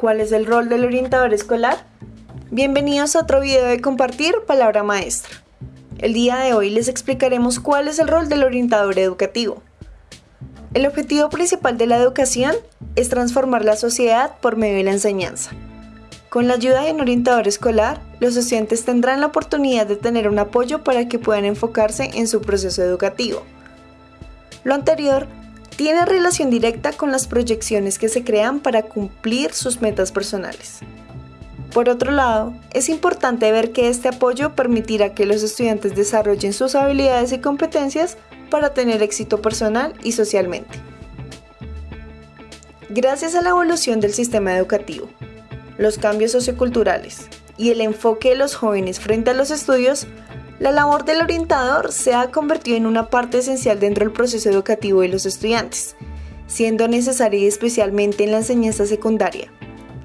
¿Cuál es el rol del orientador escolar? Bienvenidos a otro video de Compartir Palabra Maestra. El día de hoy les explicaremos cuál es el rol del orientador educativo. El objetivo principal de la educación es transformar la sociedad por medio de la enseñanza. Con la ayuda de un orientador escolar, los estudiantes tendrán la oportunidad de tener un apoyo para que puedan enfocarse en su proceso educativo. Lo anterior tiene relación directa con las proyecciones que se crean para cumplir sus metas personales. Por otro lado, es importante ver que este apoyo permitirá que los estudiantes desarrollen sus habilidades y competencias para tener éxito personal y socialmente. Gracias a la evolución del sistema educativo, los cambios socioculturales y el enfoque de los jóvenes frente a los estudios, la labor del orientador se ha convertido en una parte esencial dentro del proceso educativo de los estudiantes, siendo necesaria especialmente en la enseñanza secundaria,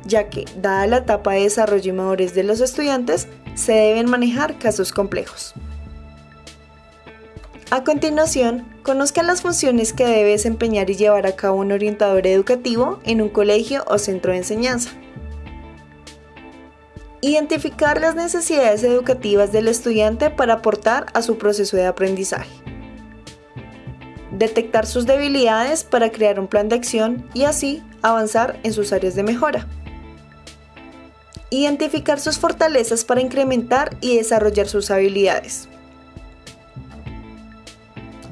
ya que, dada la etapa de desarrollo y madurez de los estudiantes, se deben manejar casos complejos. A continuación, conozca las funciones que debe desempeñar y llevar a cabo un orientador educativo en un colegio o centro de enseñanza. Identificar las necesidades educativas del estudiante para aportar a su proceso de aprendizaje. Detectar sus debilidades para crear un plan de acción y así avanzar en sus áreas de mejora. Identificar sus fortalezas para incrementar y desarrollar sus habilidades.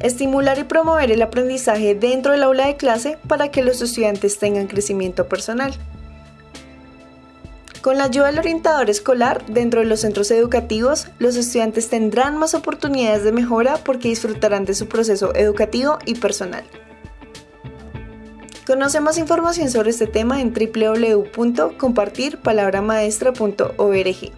Estimular y promover el aprendizaje dentro del aula de clase para que los estudiantes tengan crecimiento personal. Con la ayuda del orientador escolar dentro de los centros educativos, los estudiantes tendrán más oportunidades de mejora porque disfrutarán de su proceso educativo y personal. Conoce más información sobre este tema en www.compartirpalabramaestra.org.